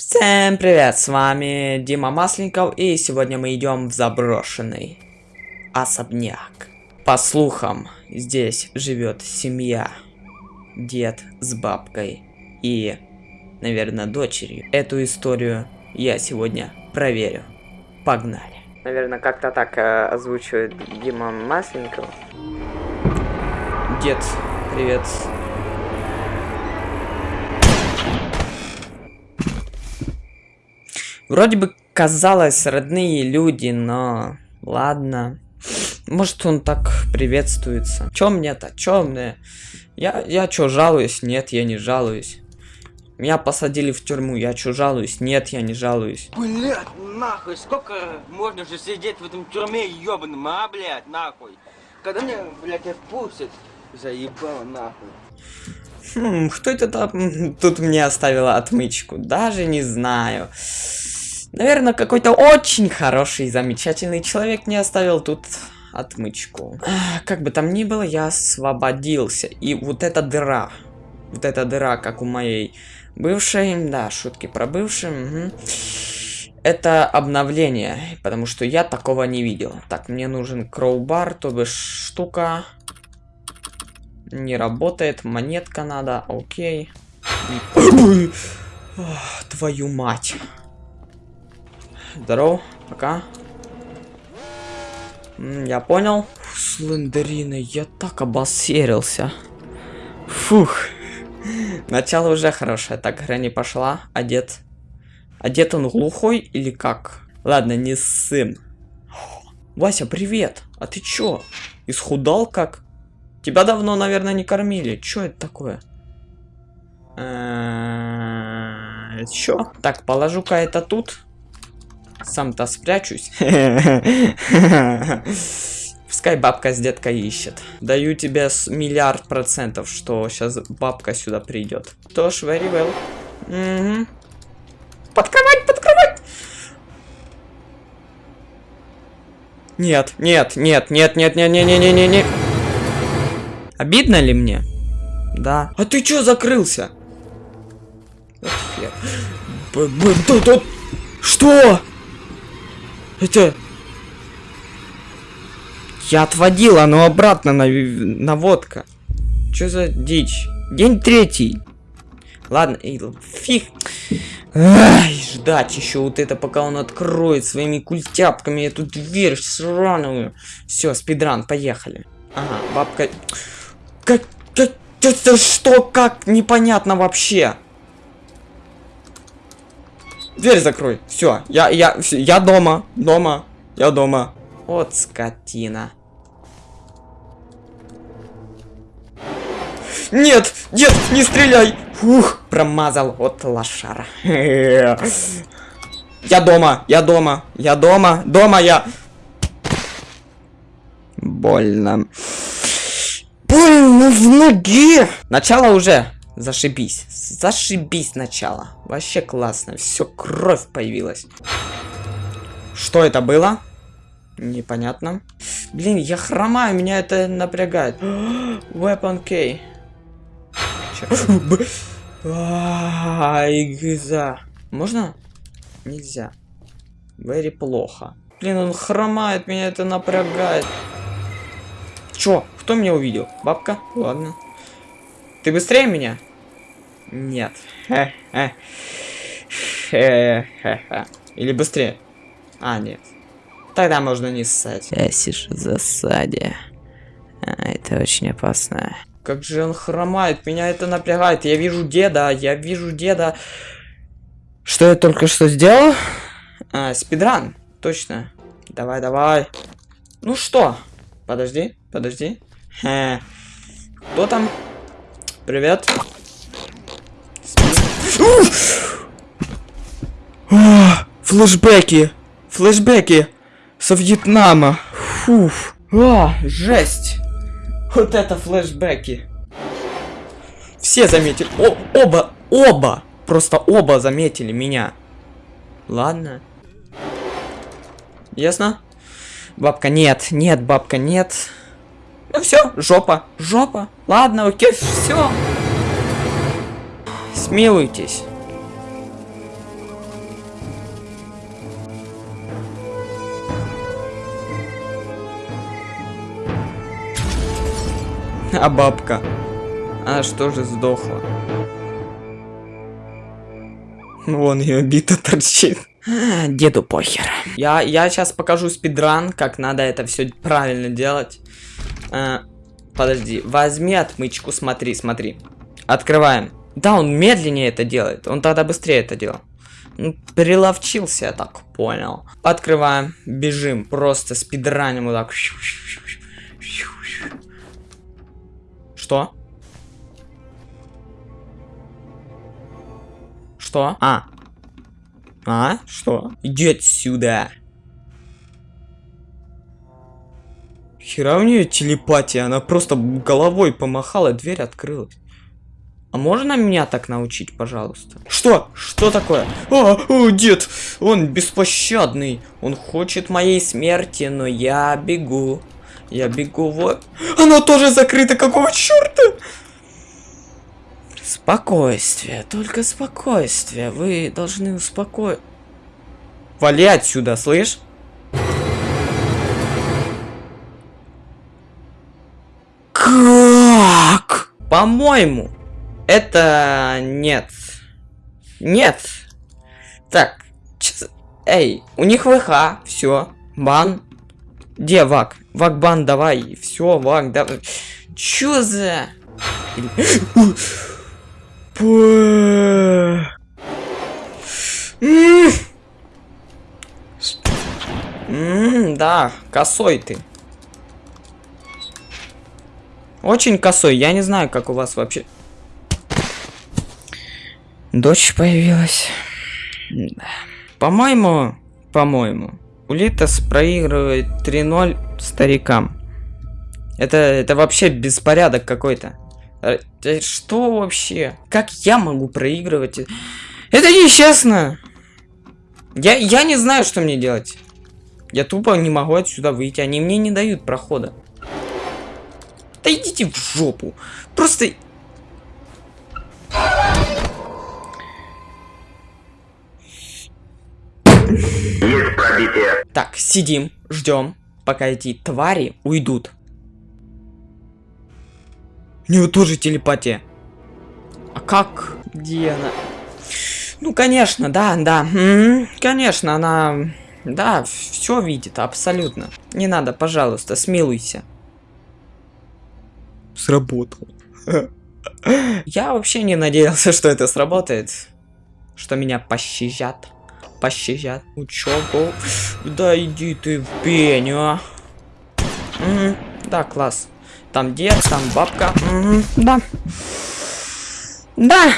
Всем привет, с вами Дима Масленников, и сегодня мы идем в заброшенный особняк. По слухам, здесь живет семья, дед с бабкой и, наверное, дочерью. Эту историю я сегодня проверю. Погнали. Наверное, как-то так э, озвучивает Дима Масленников. Дед, привет. Вроде бы казалось родные люди, но ладно. Может он так приветствуется. Чё мне-то? Чё мне? Я, я чё, жалуюсь? Нет, я не жалуюсь. Меня посадили в тюрьму, я чё, жалуюсь? Нет, я не жалуюсь. Блять, нахуй, сколько можно же сидеть в этом тюрьме ебаном, а, блять, нахуй? Когда мне, блять, отпустят, заебало нахуй. Хм, кто это там тут мне оставила отмычку? Даже не знаю. Наверное, какой-то очень хороший, замечательный человек мне оставил тут отмычку. Как бы там ни было, я освободился. И вот эта дыра. Вот эта дыра, как у моей бывшей. Да, шутки про бывшую. Угу. Это обновление, потому что я такого не видел. Так, мне нужен кроубар, то бишь штука. Не работает, монетка надо, окей. И... Твою мать. Здорово, пока. Я понял. Слендерина, я так обосерился. Фух. Начало уже хорошее. Так, Грэнни пошла. Одет. Одет он глухой или как? Ладно, не сын. Вася, привет. А ты чё? Исхудал как? Тебя давно, наверное, не кормили. Чё это такое? Э, чё? Так, положу-ка это тут. Сам-то спрячусь. Пускай бабка с деткой ищет. Даю тебе миллиард процентов, что сейчас бабка сюда придет. Тоже very well. Угу. Подкрывать, подкрывать! Нет, нет, нет, нет, нет, нет, нет, нет, нет, нет, нет. Обидно ли мне? Да. А ты чё закрылся? Что? Это... Я отводил, оно обратно на наводка. Что за дичь? День третий. Ладно, и фиг. Ай, ждать еще вот это, пока он откроет своими культяпками эту дверь сраную. Все, спидран, поехали. Ага, бабка... Как... как... Это что, как? Непонятно вообще. Дверь закрой. Все, я, я, я дома, дома, я дома. Вот скотина. Нет, нет, не стреляй. Ух, промазал от лошара. Я дома, я дома, я дома, дома я. Больно. Больно в ноге. Начало уже. Зашибись. Зашибись сначала. Вообще классно. Все, кровь появилась. Что это было? Непонятно. Блин, я хромаю, меня это напрягает. Weapon K. Игза. Можно? Нельзя. Very плохо. Блин, он хромает, меня это напрягает. Чё? Кто меня увидел? Бабка? Ладно. Ты быстрее меня? Нет. Или быстрее? А, нет. Тогда можно не ссать. Сядешь в засаде. А, это очень опасно. Как же он хромает, меня это напрягает. Я вижу деда, я вижу деда. Что я только что сделал? А, спидран, точно. Давай, давай. Ну что? Подожди, подожди. Хе. Кто там? Привет. Флэшбэки. Флэшбэки. Со Вьетнама. Фуф. А, жесть. Вот это флэшбэки. Все заметили. О, оба, оба. Просто оба заметили меня. Ладно. Ясно? Бабка, нет, нет, бабка, нет. Ну все, жопа, жопа. Ладно, окей, все. Смилуйтесь. А бабка? Она что же сдохла? Вон ее бита торчит. А, деду похер. Я, я сейчас покажу спидран, как надо это все правильно делать. А, подожди, возьми отмычку, смотри, смотри. Открываем. Да, он медленнее это делает. Он тогда быстрее это делал. Ну, приловчился, я так понял. Открываем, бежим, просто спидраним вот так. Что? Что? А. А? Что? Иди отсюда. Хера у нее телепатия, она просто головой помахала, дверь открылась. А можно меня так научить, пожалуйста? Что? Что такое? А, о, дед, он беспощадный. Он хочет моей смерти, но я бегу. Я бегу вот. Оно тоже закрыто, какого черта? Спокойствие, только спокойствие. Вы должны успокоить. Вали отсюда, слышь? Как? По-моему, это нет. Нет. Так. Эй, у них ВХ. Все. Бан. Где Вак? Вак бан, давай. Все, Вак, давай. Чё за... Да, косой ты. Очень косой, я не знаю, как у вас вообще... Дочь появилась. По-моему, по-моему, Улитас проигрывает 3-0 старикам. Это, это вообще беспорядок какой-то. Э, что вообще? Как я могу проигрывать? Это нечестно! Я, я не знаю, что мне делать. Я тупо не могу отсюда выйти. Они мне не дают прохода. Да идите в жопу. Просто пробитие. Так, сидим, ждем, пока эти твари уйдут. У него тоже телепатия. А как? Где она? Ну, конечно, да, да. Конечно, она... Да, все видит, абсолютно. Не надо, пожалуйста, смилуйся. Сработало. Я вообще не надеялся, что это сработает. Что меня пощадят пощадят. Учебу. Да иди ты в пень, а. Угу. Да, класс. Там дед, там бабка. Угу. Да. Да.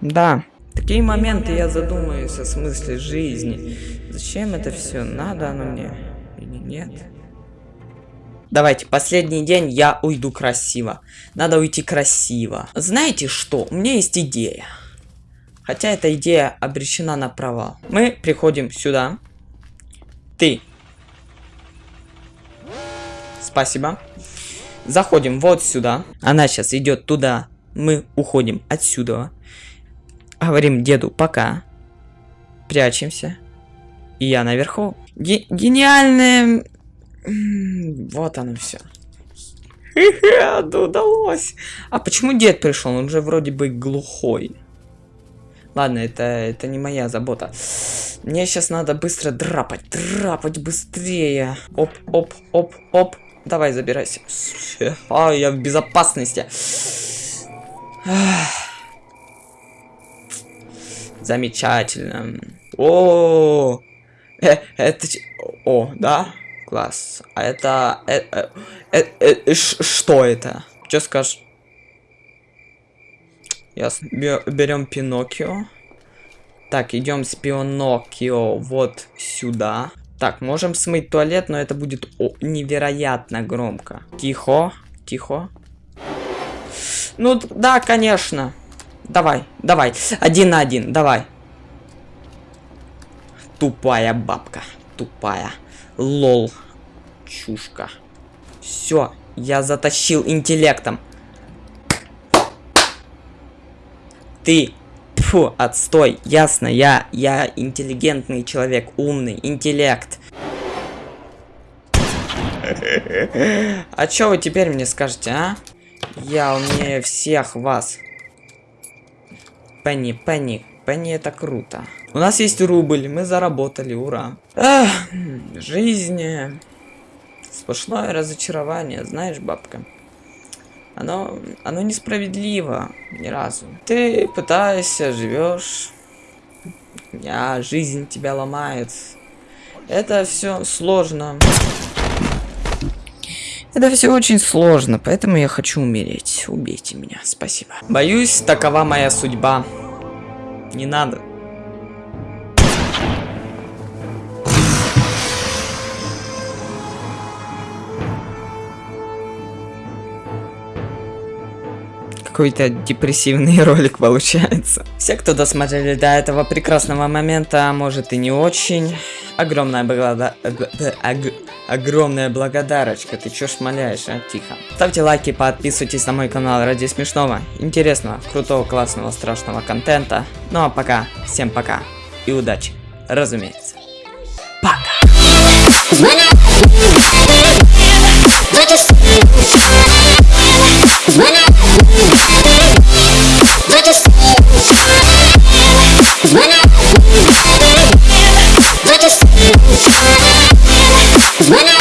Да. такие моменты я задумаюсь о смысле жизни. Зачем это все? Надо оно мне или нет? Давайте, последний день я уйду красиво. Надо уйти красиво. Знаете что? У меня есть идея. Хотя эта идея обречена на провал. Мы приходим сюда. Ты. Спасибо. Заходим вот сюда. Она сейчас идет туда. Мы уходим отсюда. Говорим деду пока. Прячемся. И я наверху. Ге гениальное... Вот оно все. удалось. А почему дед пришел? Он же вроде бы глухой. Ладно, это, это не моя забота. Мне сейчас надо быстро драпать. Драпать быстрее. Оп, оп, оп, оп. Давай, забирайся. А, я в безопасности. Замечательно. О, э, это... О, да? Класс. А это... Э, э, э, э, что это? Что скажешь? Ясно. Берем Пиноккио. Так, идем с Пиноккио вот сюда. Так, можем смыть туалет, но это будет о, невероятно громко. Тихо, тихо. Ну, да, конечно. Давай, давай. Один на один, давай. Тупая бабка. Тупая. Лол. Чушка. Все, я затащил интеллектом. Ты, фу, отстой, ясно, я, я интеллигентный человек, умный, интеллект. А чё вы теперь мне скажете, а? Я умнее всех вас. Пенни, Пенни, Пенни это круто. У нас есть рубль, мы заработали, ура. Ах, жизнь... э, Сплошное разочарование, знаешь, бабка. Оно, оно несправедливо ни разу. Ты пытаешься, живешь, а жизнь тебя ломает. Это все сложно. Это все очень сложно, поэтому я хочу умереть. Убейте меня, спасибо. Боюсь, такова моя судьба. Не надо. Какой-то депрессивный ролик получается. Все, кто досмотрели до этого прекрасного момента, а может и не очень, огромная благодар... Огромная благодарочка. Ты чё шмаляешь, а? Тихо. Ставьте лайки, подписывайтесь на мой канал ради смешного, интересного, крутого, классного, страшного контента. Ну а пока, всем пока и удачи, разумеется. Пока! When I Cause when I